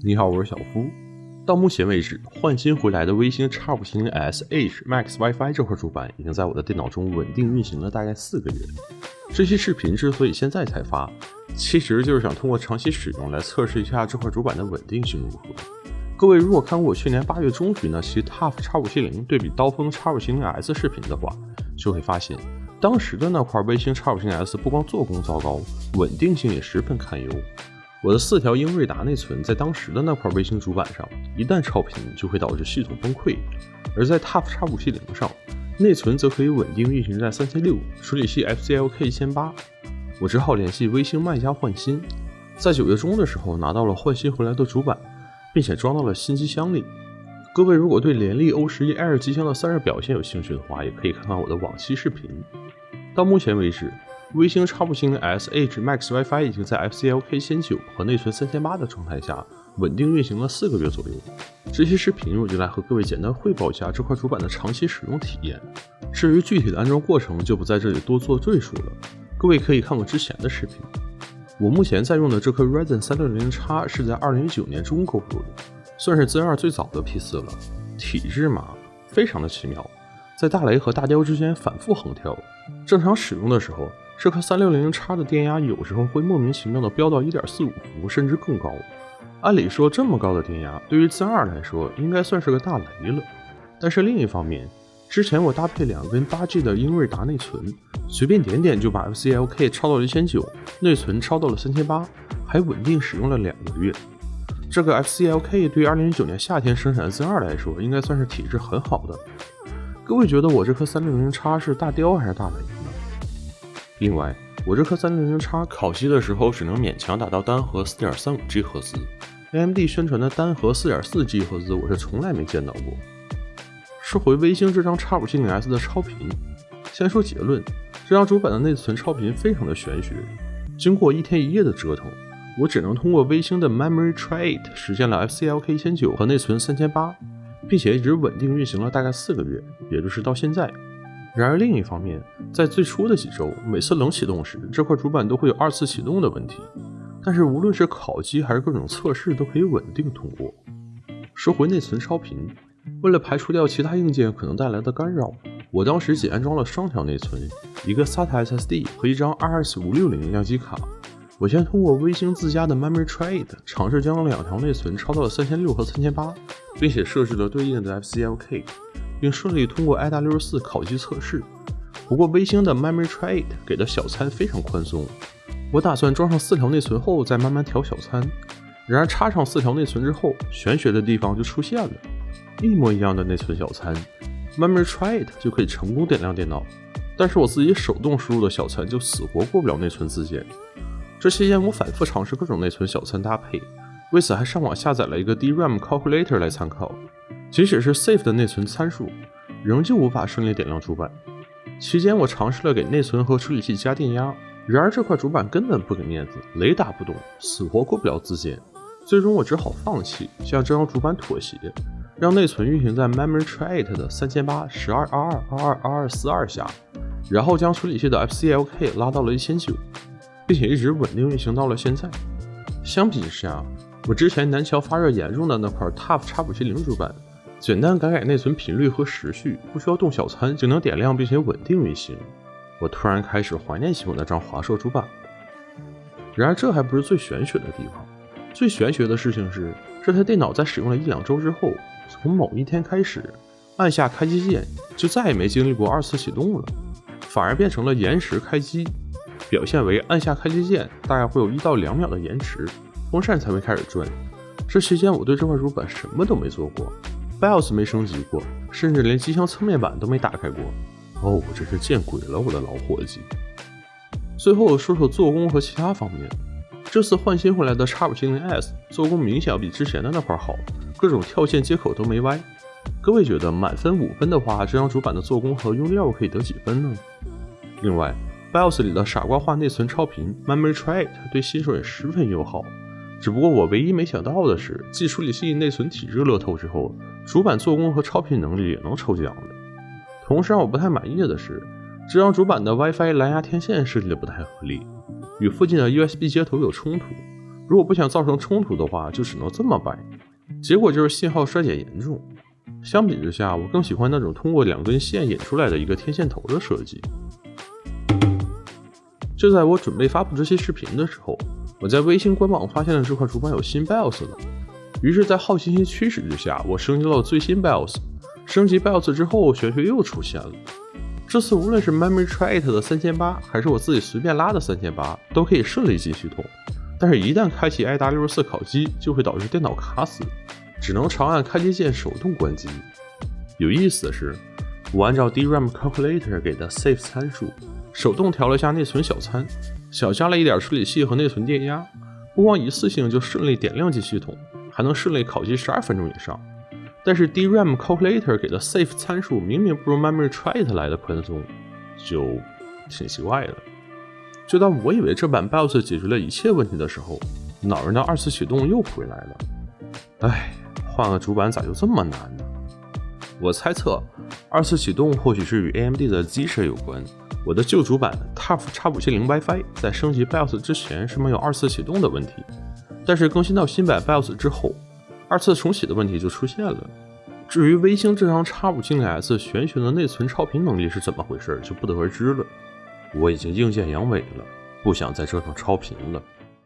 你好，我是小夫。到目前为止，换新回来的微星 X 五零 S H Max WiFi 这块主板已经在我的电脑中稳定运行了大概四个月。这期视频之所以现在才发，其实就是想通过长期使用来测试一下这块主板的稳定性如何。各位如果看过我去年八月中旬那期 TUF X 五七零对比刀锋 X 五七零 S 视频的话，就会发现当时的那块微星 X 五七零 S 不光做工糟糕，稳定性也十分堪忧。我的四条英瑞达内存在当时的那块微星主板上，一旦超频就会导致系统崩溃；而在 TUF X 五七零上，内存则可以稳定运行在三千六，处理器 FCLK 一千八。我只好联系微星卖家换新，在九月中的时候拿到了换新回来的主板。并且装到了新机箱里。各位如果对联力 O 十一 Air 机箱的散热表现有兴趣的话，也可以看看我的往期视频。到目前为止，微星 X 五星 S H Max WiFi 已经在 FCLK 千九和内存三千八的状态下稳定运行了四个月左右。这期视频我就来和各位简单汇报一下这块主板的长期使用体验。至于具体的安装过程，就不在这里多做赘述了。各位可以看我之前的视频。我目前在用的这颗 Ryzen 三六零 X 是在二零一九年中购入的，算是 Zen 二最早的 P 四了。体质嘛，非常的奇妙，在大雷和大雕之间反复横跳。正常使用的时候，这颗三六零零 X 的电压有时候会莫名其妙的飙到一点四五伏，甚至更高。按理说这么高的电压对于 Zen 二来说应该算是个大雷了。但是另一方面，之前我搭配两根八 G 的英瑞达内存，随便点点就把 FCLK 超到了一千九，内存超到了三千八，还稳定使用了两个月。这个 FCLK 对于二零一九年夏天生产的 Z 二来说，应该算是体质很好的。各位觉得我这颗三六零 X 是大雕还是大雷？另外，我这颗三零零 X 烤机的时候只能勉强达到单核四点三五 G 赫兹，AMD 宣传的单核四点四 G 赫兹我是从来没见到过。说回微星这张 X 五七零 S 的超频，先说结论，这张主板的内存超频非常的玄学。经过一天一夜的折腾，我只能通过微星的 Memory Tray 8实现了 FCLK 一千九和内存三千八，并且一直稳定运行了大概四个月，也就是到现在。然而另一方面，在最初的几周，每次冷启动时，这块主板都会有二次启动的问题。但是无论是烤机还是各种测试，都可以稳定通过。说回内存超频。为了排除掉其他硬件可能带来的干扰，我当时仅安装了双条内存，一个 SATA SSD 和一张 RS560 相机卡。我先通过微星自家的 Memory Trade 尝试将两条内存超到了三千六和三千八，并且设置了对应的 FCLK，并顺利通过 IDA64 烤机测试。不过微星的 Memory Tray 给的小餐非常宽松，我打算装上四条内存后再慢慢调小餐。然而插上四条内存之后，玄学的地方就出现了。一模一样的内存小餐，Memory Tray It 就可以成功点亮电脑，但是我自己手动输入的小餐就死活过不了内存自检。这期间我反复尝试各种内存小餐搭配，为此还上网下载了一个 DRAM Calculator 来参考。即使是 Safe 的内存参数，仍旧无法顺利点亮主板。期间我尝试了给内存和处理器加电压，然而这块主板根本不给面子，雷打不动，死活过不了自检。最终我只好放弃，向这张主板妥协。让内存运行在 Memory Tray 8的三千八十二二二二二二四二下，然后将处理器的 FCLK 拉到了一千九，并且一直稳定运行到了现在。相比之下，我之前南桥发热严重的那块 TUF X 五七零主板，简单改改内存频率和时序，不需要动小餐就能点亮并且稳定运行。我突然开始怀念起我那张华硕主板。然而这还不是最玄学的地方，最玄学的事情是，这台电脑在使用了一两周之后。从某一天开始，按下开机键就再也没经历过二次启动了，反而变成了延时开机，表现为按下开机键大概会有一到两秒的延迟，风扇才会开始转。这期间我对这块主板什么都没做过，BIOS 没升级过，甚至连机箱侧面板都没打开过。哦，我真是见鬼了，我的老伙计！最后说说做工和其他方面，这次换新回来的 X570S 做工明显要比之前的那块好。各种跳线接口都没歪，各位觉得满分五分的话，这张主板的做工和用料可以得几分呢？另外，BIOS 里的傻瓜化内存超频 Memory Tray 对新手也十分友好。只不过我唯一没想到的是，继处理器内存体质乐透之后，主板做工和超频能力也能抽奖的。同时让我不太满意的是，这张主板的 WiFi 蓝牙天线设计的不太合理，与附近的 USB 接头有冲突。如果不想造成冲突的话，就只能这么摆。结果就是信号衰减严重。相比之下，我更喜欢那种通过两根线引出来的一个天线头的设计。就在我准备发布这期视频的时候，我在微信官网发现了这块主板有新 BIOS 了。于是，在好奇心驱使之下，我升级到了最新 BIOS。升级 BIOS 之后，玄学又出现了。这次无论是 Memory Tray 的三千八，还是我自己随便拉的三千八，都可以顺利进系统。但是，一旦开启 i.W.4 烤机，就会导致电脑卡死，只能长按开机键手动关机。有意思的是，我按照 DRAM Calculator 给的 Safe 参数，手动调了一下内存小参，小加了一点处理器和内存电压，不光一次性就顺利点亮机系统，还能顺利烤机十二分钟以上。但是 DRAM Calculator 给的 Safe 参数明明不如 Memory Tray 来的宽松，就挺奇怪的。就当我以为这版 BIOS 解决了一切问题的时候，恼人的二次启动又回来了。唉，换个主板咋就这么难呢？我猜测，二次启动或许是与 AMD 的 Z 有关。我的旧主板 Tough X570 WiFi 在升级 BIOS 之前是没有二次启动的问题，但是更新到新版 BIOS 之后，二次重启的问题就出现了。至于微星这张 X570S 玄学的内存超频能力是怎么回事，就不得而知了。我已经硬件阳痿了，不想再折腾超频了。